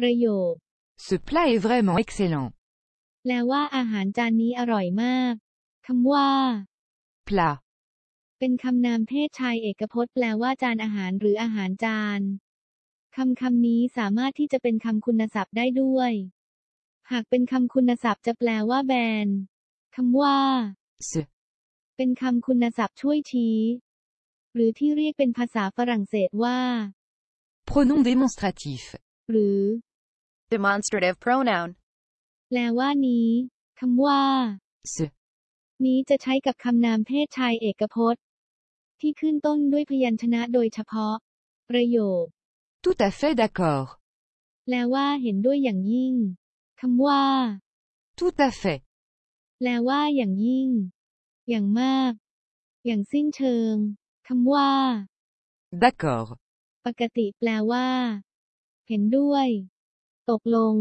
ประโยค Ce plat est vraiment excellent. แปลว่าอาหารจานนี้อร่อยมาก คำว่า Plat. เป็นคำนามเพศชายเอกพจน์ แปลว่าจานอาหารหรืออาหารจาน คำคำนี้สามารถที่จะเป็นคำคุณศัพท์ได้ด้วย หากเป็นคำคุณศัพท์จะแปลว่าแบนคำว่า Ce. เป็นคำคุณศัพท์ช่วยชี้ หรือที่เรียกเป็นภาษาฝรั่งเศสว่า Pronom démonstratif. หรือ Demonstrative pronoun. แปลว่านี้คำว่า Ce. นี้จะใช้กับคำนามเพศชายเอกพจน์ ที่ขึ้นต้นด้วยพยัญชนะโดยเฉพาะ ประโยค Tout à fait d'accord. แปลว่าเห็นด้วยอย่างยิ่งคำว่า Tout à fait. แปลว่าอย่างยิ่ง อย่างมาก อย่างสิ้นเชิงคำว่า D'accord. ปกติแปลว่า เห็นด้วย ตกลง